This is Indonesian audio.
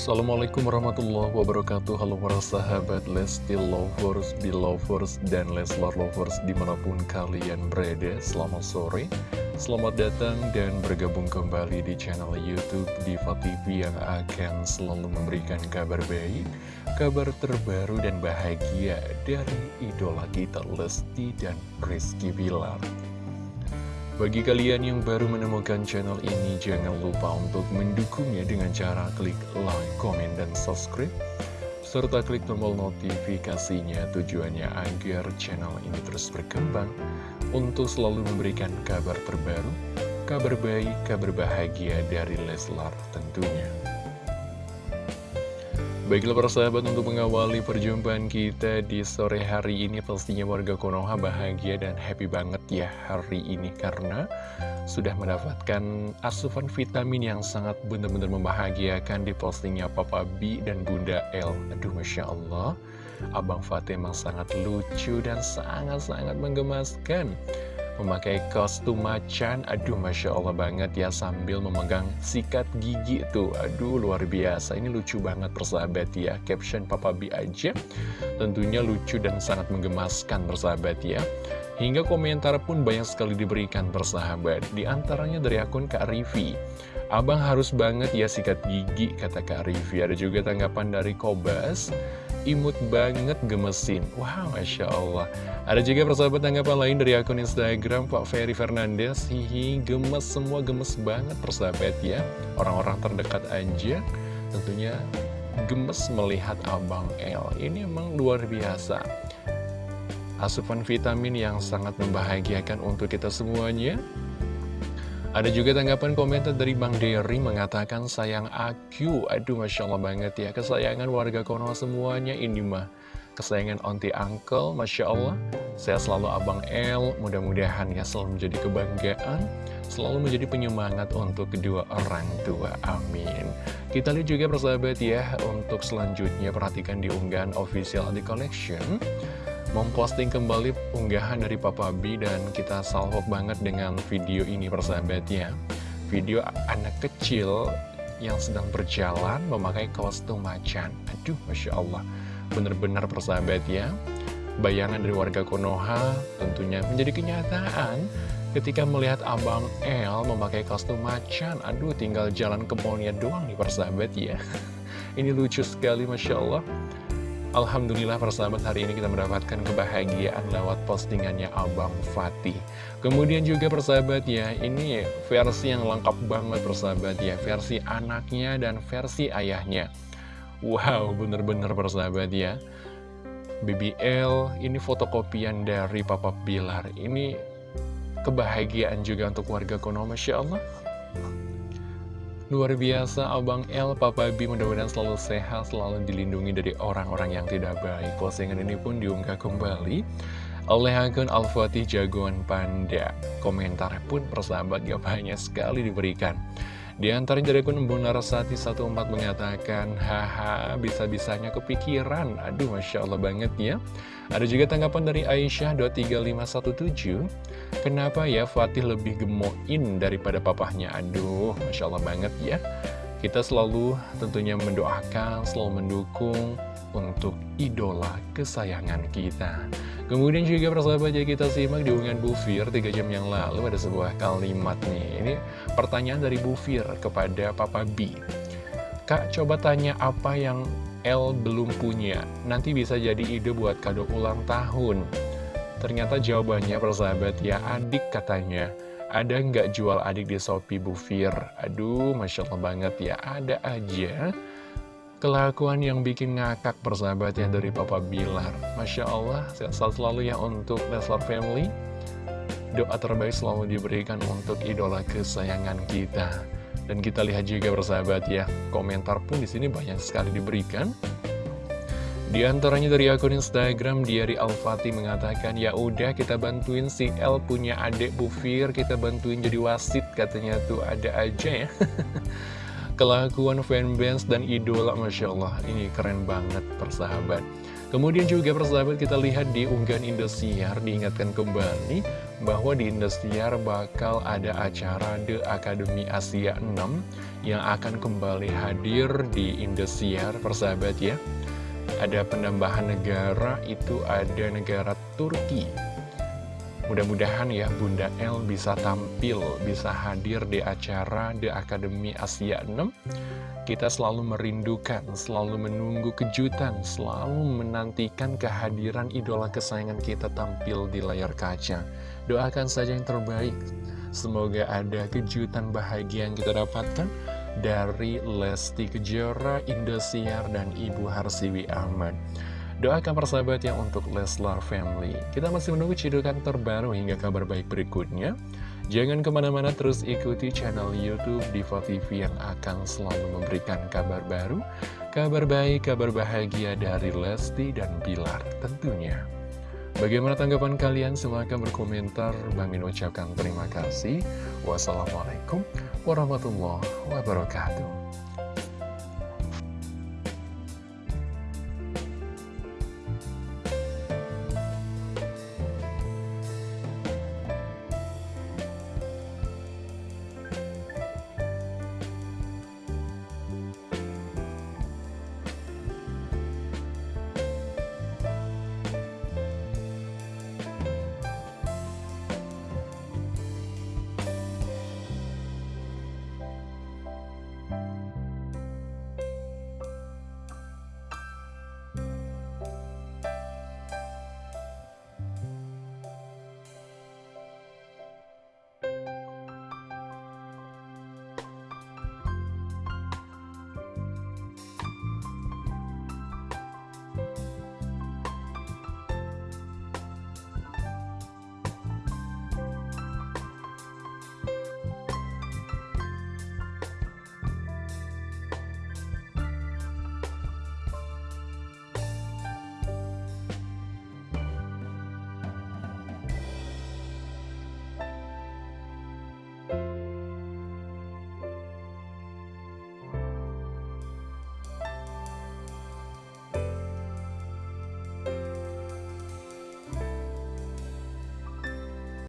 Assalamualaikum warahmatullahi wabarakatuh. Halo para sahabat Lesti Lovers, Belovers, dan Leslar Lovers di mana pun kalian berada. Selamat sore, selamat datang dan bergabung kembali di channel Youtube Diva TV yang akan selalu memberikan kabar baik Kabar terbaru dan bahagia dari idola kita Lesti dan Rizky Bilar bagi kalian yang baru menemukan channel ini, jangan lupa untuk mendukungnya dengan cara klik like, komen, dan subscribe. Serta klik tombol notifikasinya tujuannya agar channel ini terus berkembang untuk selalu memberikan kabar terbaru, kabar baik, kabar bahagia dari Leslar tentunya. Baiklah para sahabat untuk mengawali perjumpaan kita di sore hari ini Pastinya warga Konoha bahagia dan happy banget ya hari ini. Karena sudah mendapatkan asupan vitamin yang sangat benar-benar membahagiakan di postingnya Papa B dan Bunda L. Aduh Masya Allah. Abang Fatih emang sangat lucu dan sangat-sangat menggemaskan memakai kostum macan. Aduh Masya Allah banget ya sambil memegang sikat gigi tuh. Aduh luar biasa. Ini lucu banget persahabat ya. Caption Papa B aja. Tentunya lucu dan sangat menggemaskan persahabat ya. Hingga komentar pun banyak sekali diberikan persahabat. Di antaranya dari akun Kak Rivi. Abang harus banget ya sikat gigi kata Kak Rivi. Ada juga tanggapan dari Kobas imut banget gemesin. Wow, Masya Allah. Ada juga persahabat tanggapan lain dari akun Instagram Pak Ferry Fernandez. Hihi, gemes semua gemes banget persahabat ya. Orang-orang terdekat aja tentunya gemes melihat Abang L Ini emang luar biasa. Asupan vitamin yang sangat membahagiakan untuk kita semuanya ada juga tanggapan komentar dari Bang Derry mengatakan sayang aku. Aduh Masya Allah banget ya. Kesayangan warga Konoha semuanya ini mah. Kesayangan onti uncle, Masya Allah. Saya selalu Abang L. Mudah-mudahan ya selalu menjadi kebanggaan. Selalu menjadi penyemangat untuk kedua orang tua. Amin. Kita lihat juga persahabat ya. Untuk selanjutnya perhatikan di unggahan official di collection memposting kembali unggahan dari Papa B dan kita salvo banget dengan video ini persahabatnya. Video anak kecil yang sedang berjalan memakai kostum macan aduh Masya Allah. Bener-bener persahabat ya bayangan dari warga Konoha tentunya menjadi kenyataan ketika melihat Abang El memakai kostum macan aduh tinggal jalan ke doang nih persahabat ya ini lucu sekali Masya Allah Alhamdulillah persahabat hari ini kita mendapatkan kebahagiaan lewat postingannya Abang Fatih. Kemudian juga persahabat ya ini versi yang lengkap banget persahabat ya Versi anaknya dan versi ayahnya. Wow bener-bener persahabat ya. BBL ini fotokopian dari Papa Bilar. Ini kebahagiaan juga untuk warga Konoha Masya Allah Luar biasa Abang L, Papa B mudah-mudahan selalu sehat, selalu dilindungi dari orang-orang yang tidak baik. Postingan ini pun diunggah kembali oleh akun Al-Fatih Jagoan Panda. Komentar pun persahabat gak banyak sekali diberikan. Di antaranya dari akun Rasati 14 mengatakan, Haha, bisa-bisanya kepikiran. Aduh, Masya Allah banget ya. Ada juga tanggapan dari Aisyah 23517 Kenapa ya Fatih lebih gemoin daripada papahnya Aduh, Masya Allah banget ya Kita selalu tentunya mendoakan, selalu mendukung untuk idola kesayangan kita. Kemudian juga persahabat ya kita simak di unggahan Bu Fir 3 jam yang lalu ada sebuah kalimat nih. Ini pertanyaan dari Bu Fir kepada Papa B. Kak coba tanya apa yang L belum punya. Nanti bisa jadi ide buat kado ulang tahun. Ternyata jawabannya persahabat ya adik katanya. Ada nggak jual adik di Shopee Bufir? Aduh Masya Allah banget ya ada aja Kelakuan yang bikin ngakak persahabat ya dari Papa Bilar Masya Allah sehat selalu ya untuk Leslar Family Doa terbaik selalu diberikan untuk idola kesayangan kita dan kita lihat juga bersahabat ya, komentar pun di sini banyak sekali diberikan. Di antaranya dari akun Instagram Diari Al-Fatih mengatakan, ya udah kita bantuin si L punya adik Bufir, kita bantuin jadi wasit katanya tuh ada aja ya. Kelakuan fanbase dan idola Masya Allah, ini keren banget persahabat. Kemudian juga persahabat kita lihat di unggahan Indosiar diingatkan kembali bahwa di Indosiar bakal ada acara The Academy Asia 6 yang akan kembali hadir di Indosiar persahabat ya. Ada penambahan negara itu ada negara Turki. Mudah-mudahan ya Bunda El bisa tampil, bisa hadir di acara The Academy Asia 6 kita selalu merindukan, selalu menunggu kejutan, selalu menantikan kehadiran idola kesayangan kita tampil di layar kaca. Doakan saja yang terbaik. Semoga ada kejutan bahagia yang kita dapatkan dari Lesti Kejora, Indosiar, dan Ibu Harsiwi Ahmad. Doakan persahabat yang untuk Leslar Family. Kita masih menunggu cidukan terbaru hingga kabar baik berikutnya. Jangan ke mana-mana terus ikuti channel Youtube Diva TV yang akan selalu memberikan kabar baru, kabar baik, kabar bahagia dari Lesti dan Bilar tentunya. Bagaimana tanggapan kalian? Silahkan berkomentar. Bang ucapkan terima kasih. Wassalamualaikum warahmatullahi wabarakatuh.